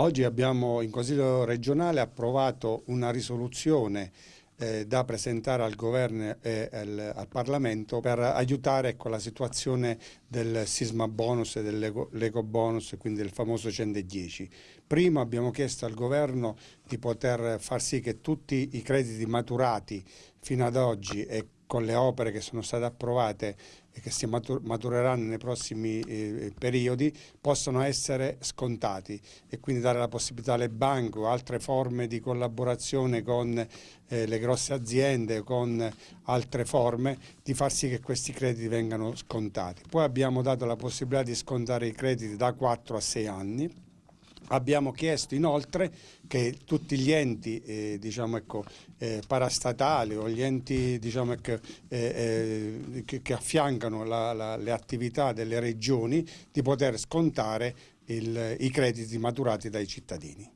Oggi abbiamo in Consiglio regionale approvato una risoluzione eh, da presentare al governo e al, al Parlamento per aiutare con la situazione del sisma bonus e dell'eco bonus, quindi del famoso 110. Prima abbiamo chiesto al governo di poter far sì che tutti i crediti maturati fino ad oggi e con le opere che sono state approvate e che si matureranno nei prossimi eh, periodi possono essere scontati e quindi dare la possibilità alle banche o altre forme di collaborazione con eh, le grosse aziende, con altre forme, di far sì che questi crediti vengano scontati. Poi abbiamo dato la possibilità di scontare i crediti da 4 a 6 anni Abbiamo chiesto inoltre che tutti gli enti eh, diciamo ecco, eh, parastatali o gli enti diciamo ecco, eh, eh, che, che, affiancano la, la, le attività delle regioni di poter scontare il, i crediti maturati dai cittadini.